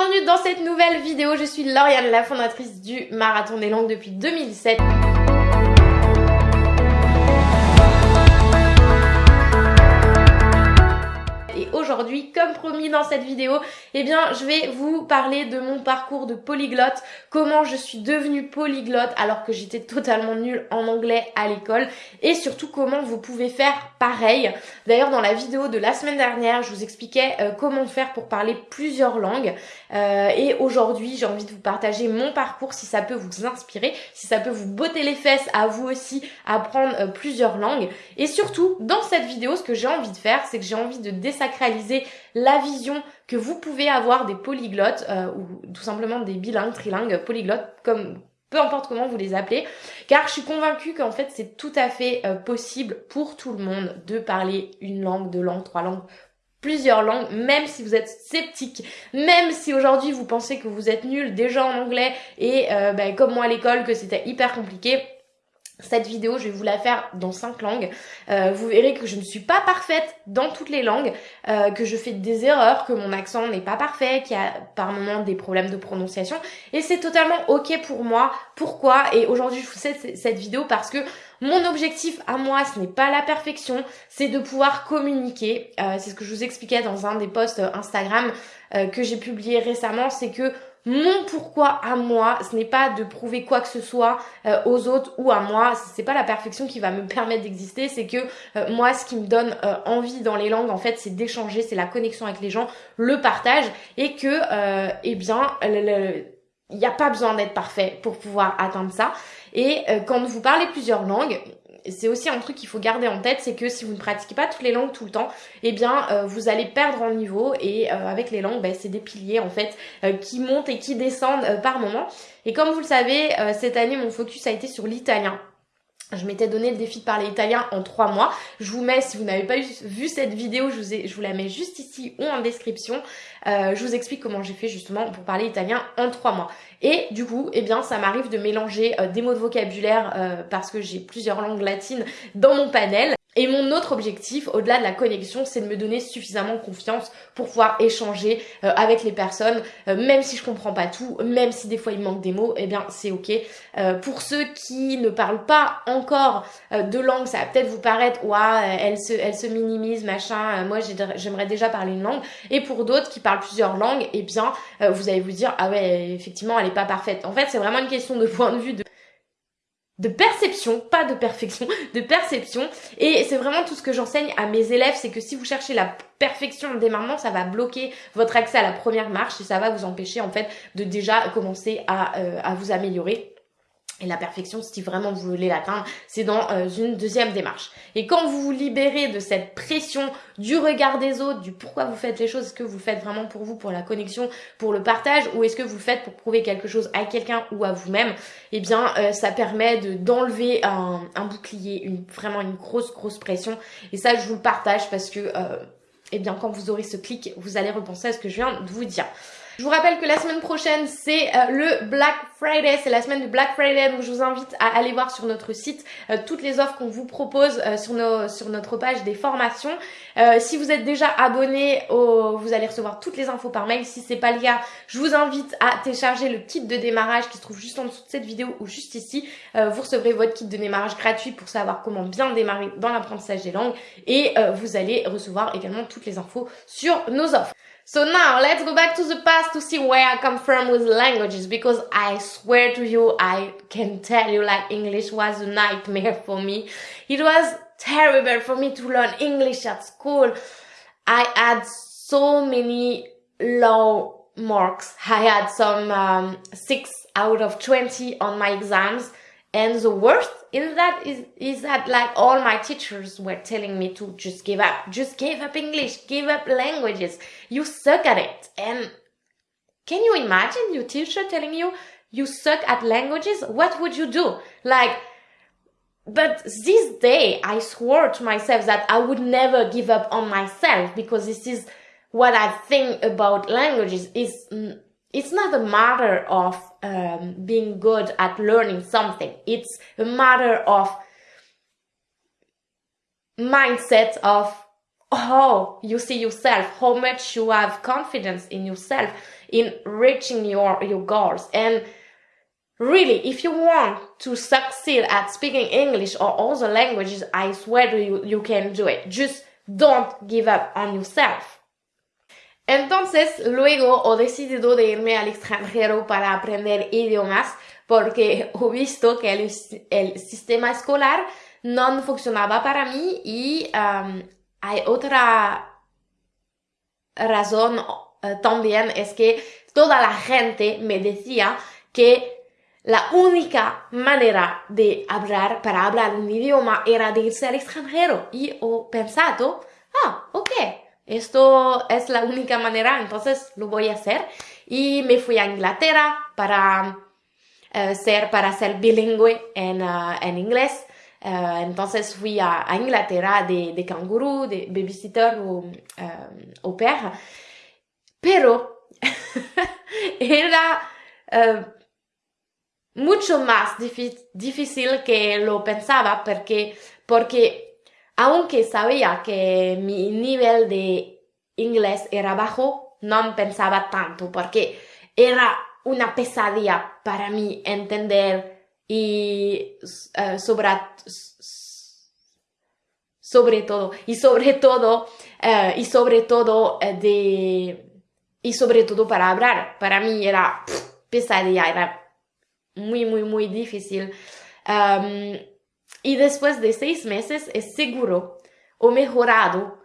bienvenue dans cette nouvelle vidéo. Je suis Lauriane, la fondatrice du Marathon des langues depuis 2007. Comme promis dans cette vidéo, eh bien, je vais vous parler de mon parcours de polyglotte, comment je suis devenue polyglotte alors que j'étais totalement nulle en anglais à l'école et surtout comment vous pouvez faire pareil. D'ailleurs, dans la vidéo de la semaine dernière, je vous expliquais euh, comment faire pour parler plusieurs langues euh, et aujourd'hui, j'ai envie de vous partager mon parcours si ça peut vous inspirer, si ça peut vous botter les fesses à vous aussi apprendre euh, plusieurs langues et surtout, dans cette vidéo, ce que j'ai envie de faire, c'est que j'ai envie de désacraliser la vision que vous pouvez avoir des polyglottes euh, ou tout simplement des bilingues, trilingues, polyglottes, comme peu importe comment vous les appelez, car je suis convaincue qu'en fait c'est tout à fait euh, possible pour tout le monde de parler une langue, deux langues, trois langues, plusieurs langues, même si vous êtes sceptique, même si aujourd'hui vous pensez que vous êtes nul déjà en anglais et euh, ben, comme moi à l'école que c'était hyper compliqué, cette vidéo, je vais vous la faire dans cinq langues. Euh, vous verrez que je ne suis pas parfaite dans toutes les langues, euh, que je fais des erreurs, que mon accent n'est pas parfait, qu'il y a par moments des problèmes de prononciation. Et c'est totalement ok pour moi. Pourquoi? Et aujourd'hui, je vous fais cette vidéo parce que mon objectif à moi, ce n'est pas la perfection, c'est de pouvoir communiquer. Euh, c'est ce que je vous expliquais dans un des posts Instagram que j'ai publié récemment, c'est que mon pourquoi à moi, ce n'est pas de prouver quoi que ce soit euh, aux autres ou à moi, c'est pas la perfection qui va me permettre d'exister, c'est que euh, moi ce qui me donne euh, envie dans les langues en fait, c'est d'échanger, c'est la connexion avec les gens, le partage et que eh bien il n'y a pas besoin d'être parfait pour pouvoir atteindre ça. Et quand vous parlez plusieurs langues, c'est aussi un truc qu'il faut garder en tête, c'est que si vous ne pratiquez pas toutes les langues tout le temps, eh bien euh, vous allez perdre en niveau et euh, avec les langues, ben, c'est des piliers en fait euh, qui montent et qui descendent par moment. Et comme vous le savez, cette année mon focus a été sur l'italien. Je m'étais donné le défi de parler italien en trois mois. Je vous mets, si vous n'avez pas vu cette vidéo, je vous, la mets juste ici ou en description. Euh, je vous explique comment j'ai fait justement pour parler italien en trois mois. Et du coup, eh bien, ça m'arrive de mélanger euh, des mots de vocabulaire euh, parce que j'ai plusieurs langues latines dans mon panel. Et mon autre objectif, au-delà de la connexion, c'est de me donner suffisamment confiance pour pouvoir échanger euh, avec les personnes, euh, même si je comprends pas tout, même si des fois il manque des mots, eh bien c'est ok. Euh, pour ceux qui ne parlent pas encore de langue, ça va peut-être vous paraître, ouais, elle se, elle se minimise, machin. moi, j'aimerais déjà parler une langue. Et pour d'autres qui parlent plusieurs langues, eh bien, vous allez vous dire, ah ouais, effectivement, elle est pas parfaite. En fait, c'est vraiment une question de point de vue de de perception, pas de perfection, de perception. Et c'est vraiment tout ce que j'enseigne à mes élèves, c'est que si vous cherchez la perfection dès maintenant, ça va bloquer votre accès à la première marche et ça va vous empêcher en fait de déjà commencer à, euh, à vous améliorer. Et la perfection, si vraiment vous voulez l'atteindre, c'est dans euh, une deuxième démarche. Et quand vous vous libérez de cette pression du regard des autres, du pourquoi vous faites les choses, est-ce que vous faites vraiment pour vous, pour la connexion, pour le partage, ou est-ce que vous le faites pour prouver quelque chose à quelqu'un ou à vous-même, eh bien, euh, ça permet de d'enlever un, un, bouclier, vraiment une grosse, grosse pression. Et ça, je vous le partage parce que, euh, eh bien, quand vous aurez ce clic, vous allez repenser à ce que je viens de vous dire. Je vous rappelle que la semaine prochaine, c'est euh, le Black Friday, c'est la semaine du Black Friday, donc je vous invite à aller voir sur notre site euh, toutes les offres qu'on vous propose euh, sur, notre page des formations. si vous êtes déjà abonné, au, vous allez recevoir toutes les infos par mail. Si c'est pas le cas, je vous invite à télécharger le kit de démarrage qui se trouve juste en dessous de cette vidéo ou juste ici. vous recevrez votre kit de démarrage gratuit pour savoir comment bien démarrer dans l'apprentissage des langues et vous allez recevoir également toutes les infos sur nos offres. So now let's go back to the past to see where I come from with languages because I swear to you, I can tell you like English was a nightmare for me. It was terrible for me to learn English at school. I had so many low marks. I had some um, 6 out of 20 on my exams and the worst in that is, is that like all my teachers were telling me to just give up, just give up English, give up languages. You suck at it. And can you imagine your teacher telling you you suck at languages? What would you do? Like, but this day I swore to myself that I would never give up on myself because this is what I think about languages is it's not a matter of um, being good at learning something. It's a matter of mindset of how you see yourself, how much you have confidence in yourself in reaching your, your goals. And really, if you want to succeed at speaking English or other languages, I swear to you, you can do it. Just don't give up on yourself. Entonces, luego he decidido de irme al extranjero para aprender idiomas porque he visto que el, sistema escolar no funcionaba para mí y um, hay otra razón uh, también es que toda la gente me decía que la única manera de hablar para hablar un idioma era de irse al extranjero. Y he pensado, ah, ok, esto es la única manera, entonces lo voy a hacer. Y me fui a Inglaterra para uh, ser, para ser bilingüe en, uh, en inglés. Uh, entonces fui a, a Inglaterra de, de canguro, de babysitter o au pair. Pero era mucho más difícil que lo pensaba porque, porque aunque sabía que mi nivel de inglés era bajo, no pensaba tanto porque era una pesadilla para mí entender y uh, sobre, todo y sobre todo uh, y sobre todo uh, de y sobre todo para hablar. Para mí era pesadilla era muy muy muy difícil. Um, y después de seis meses es seguro o mejorado,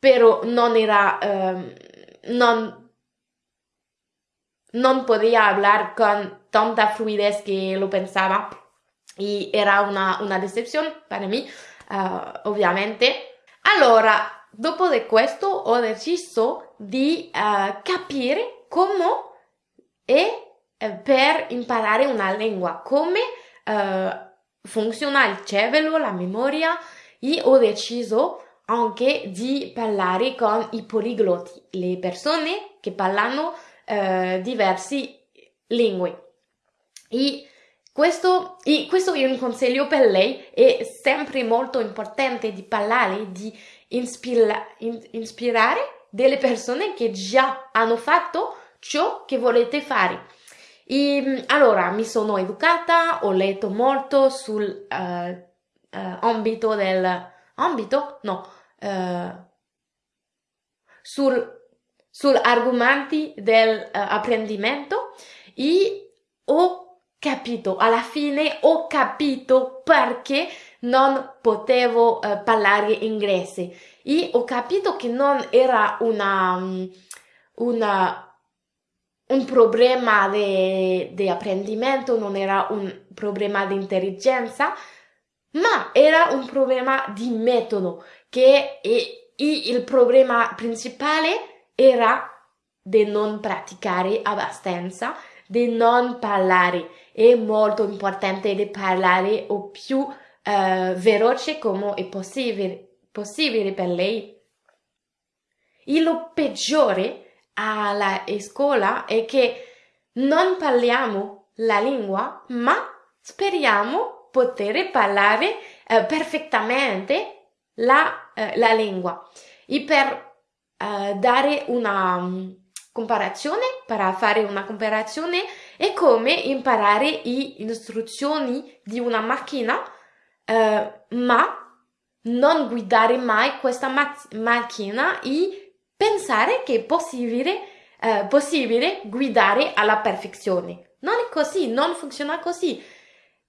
pero no era, um, no, no podía hablar con tanta fluidez que lo pensaba y era una, una decepción para mí, uh, ovviamente. Allora, dopo di questo ho deciso di uh, capire come è eh, per imparare una lingua, come uh, funziona il cervello, la memoria e ho deciso anche di parlare con i poliglotti, le persone che parlano eh, diverse lingue. E questo, e questo è un consiglio per lei, è sempre molto importante di parlare, di ispira, in, ispirare delle persone che già hanno fatto ciò che volete fare. E allora mi sono educata, ho letto molto sul uh, uh, ambito del ambito? No, uh, sul, sul argomenti del apprendimento e ho capito, alla fine ho capito perché non potevo parlare inglese e ho capito che non era una, una un problema di apprendimento, non era un problema di intelligenza, ma era un problema di metodo, che e, e il problema principale era di non praticare abbastanza, di non parlare. È molto importante di parlare o più uh, veloce come è possibile, possibile per lei. E lo peggiore alla scuola è che non parliamo la lingua, ma speriamo poter parlare eh, perfettamente la, eh, la, lingua. E per eh, dare una um, comparazione, per fare una comparazione, è come imparare le istruzioni di una macchina, eh, ma non guidare mai questa ma- macchina e pensare che è possibile, eh, possibile guidare alla perfezione. Non è così, non funziona così.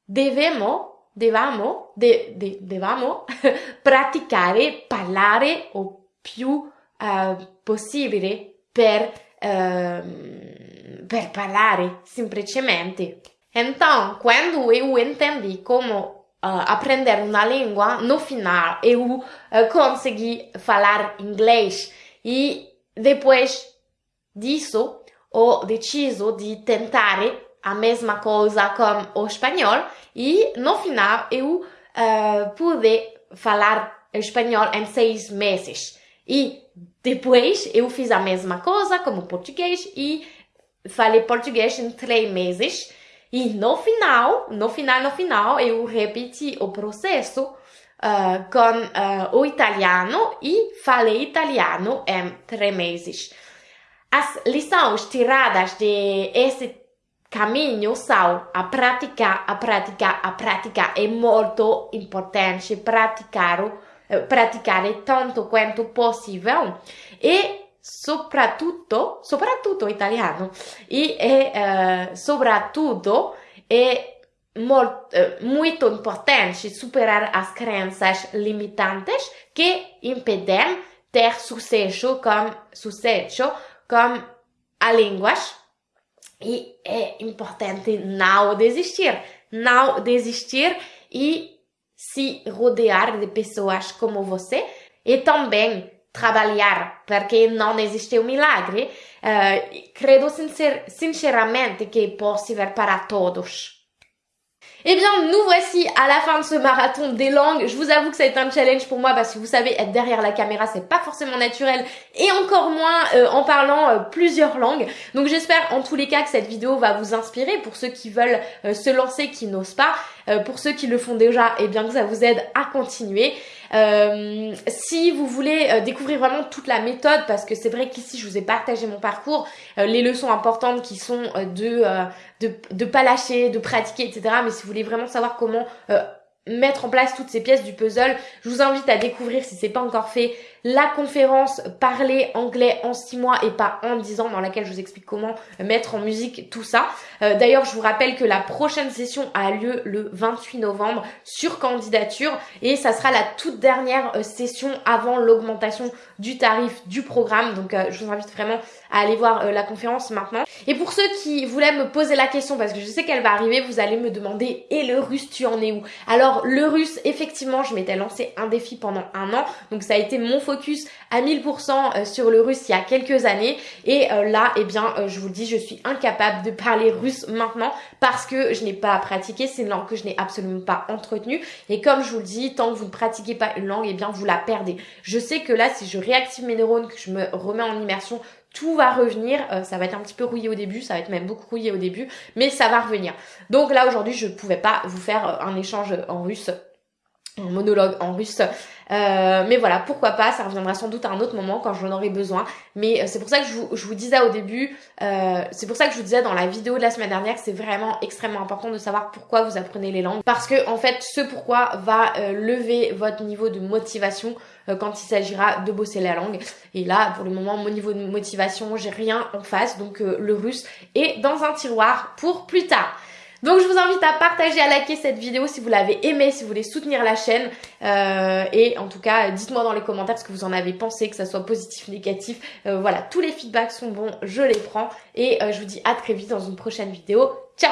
Dobbiamo, devamo, de, de, devamo praticare, parlare o più eh, possibile per, eh, per parlare, semplicemente. Então, quando eu entendi como Uh, aprender uma língua, no final eu uh, consegui falar inglês e depois disso ho deciso di tentare a mesma coisa com o espanhol e no final eu uh, pude falar espanhol em seis meses. E depois eu fiz a mesma coisa como português e falei português em três meses. E no final, no final, no final, eu repeti o processo uh, con uh, o italiano e falei italiano em três meses. As lições tiradas de esse caminho são a prática, a prática, a prática é muito importante praticar, praticare tanto quanto possível e soprattutto, soprattutto italiano, e, e uh, soprattutto è uh, muito importante superar as crenças limitantes que impedem ter sucesso com, sucesso com a língua. E é importante não desistir, não desistir e se rodear de pessoas como você e também trabalhar, perché non esiste un milagre, uh, credo sincer sinceramente che è possibile para todos. Eh bien, nous voici à la fin de ce marathon des langues. Je vous avoue que ça a été un challenge pour moi parce que vous savez, être derrière la caméra, c'est pas forcément naturel et encore moins euh, en parlant euh, plusieurs langues. Donc j'espère en tous les cas que cette vidéo va vous inspirer pour ceux qui veulent euh, se lancer, qui n'osent pas. pour ceux qui le font déjà, eh bien que ça vous aide à continuer. Euh, si vous voulez euh, découvrir vraiment toute la méthode, parce que c'est vrai qu'ici je vous ai partagé mon parcours, euh, les leçons importantes qui sont de, de, de pas lâcher, de pratiquer, etc. Mais si vous voulez vraiment savoir comment mettre en place toutes ces pièces du puzzle. Je vous invite à découvrir, si c'est pas encore fait, la conférence Parler anglais en 6 mois et pas en 10 ans dans laquelle je vous explique comment mettre en musique tout ça. Euh, d'ailleurs, je vous rappelle que la prochaine session a lieu le 28 novembre sur candidature et ça sera la toute dernière euh, session avant l'augmentation du tarif du programme. Donc, euh, je vous invite vraiment à aller voir la conférence maintenant. Et pour ceux qui voulaient me poser la question, parce que je sais qu'elle va arriver, vous allez me demander « Et le russe, tu en es où ?» Alors, le russe, effectivement, je m'étais lancé un défi pendant un an. Donc, ça a été mon focus à 1000% euh, sur le russe il y a quelques années. Et euh, là, eh bien, euh, je vous le dis, je suis incapable de parler russe maintenant parce que je n'ai pas pratiqué. C'est une langue que je n'ai absolument pas entretenue. Et comme je vous le dis, tant que vous ne pratiquez pas une langue, eh bien, vous la perdez. Je sais que là, si je réactive mes neurones, que je me remets en immersion, tout va revenir, ça va être un petit peu rouillé au début, ça va être même beaucoup rouillé au début, mais ça va revenir. Donc là aujourd'hui je pouvais pas vous faire un échange en russe un monologue en russe. Euh, mais voilà, pourquoi pas, ça reviendra sans doute à un autre moment quand j'en aurai besoin. Mais euh, c'est pour ça que je vous, disais au début, euh, c'est pour ça que je vous disais dans la vidéo de la semaine dernière que c'est vraiment extrêmement important de savoir pourquoi vous apprenez les langues. Parce que en fait, ce pourquoi va lever votre niveau de motivation quand il s'agira de bosser la langue. Et là, pour le moment, mon niveau de motivation, j'ai rien en face. Donc le russe est dans un tiroir pour plus tard. Donc je vous invite à partager, à liker cette vidéo si vous l'avez aimée, si vous voulez soutenir la chaîne. Euh, et en tout cas, dites-moi dans les commentaires ce que vous en avez pensé, que ça soit positif, négatif. Euh, voilà, tous les feedbacks sont bons, je les prends. Et euh, je vous dis à très vite dans une prochaine vidéo. Ciao